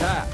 在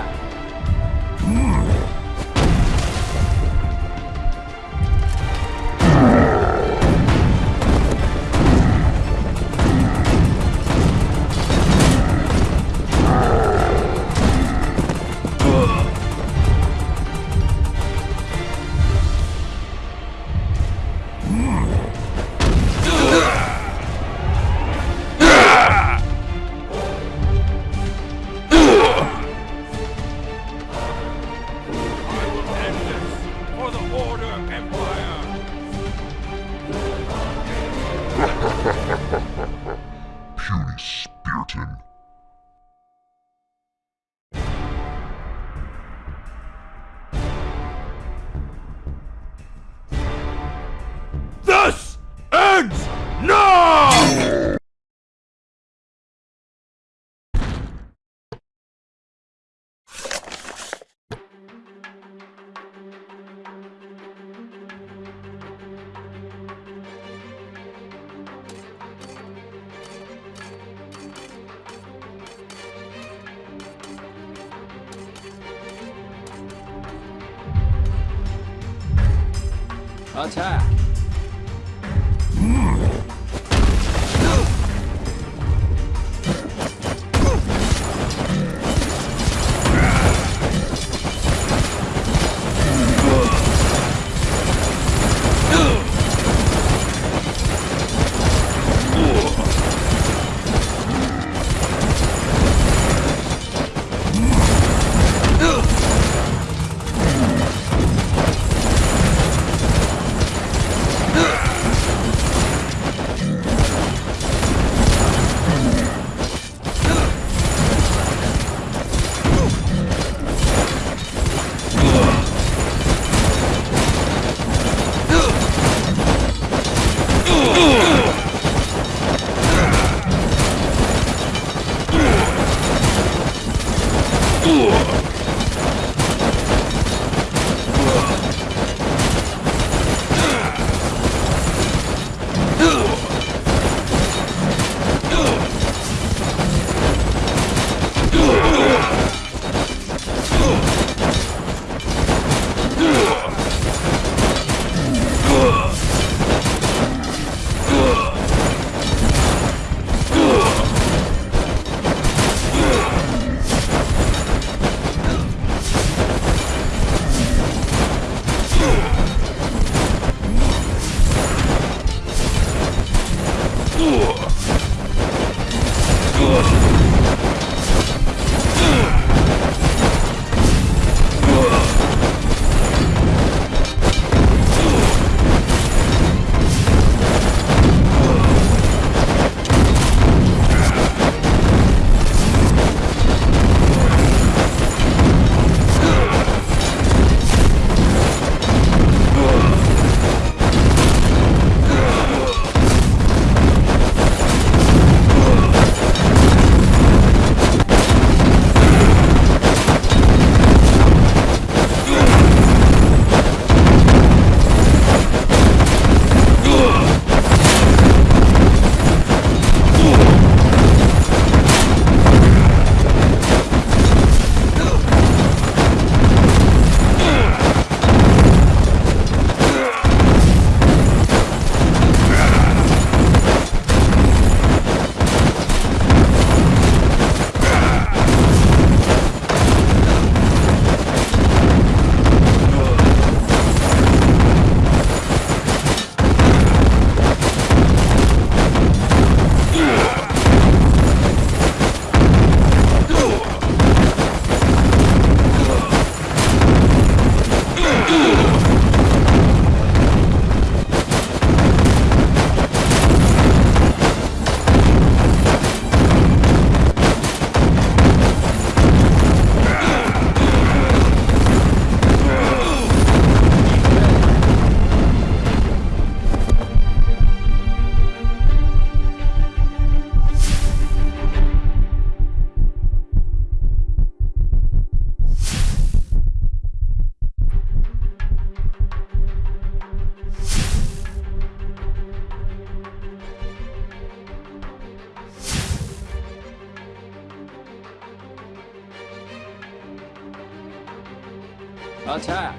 Guadalajara. 小蔡。老蔡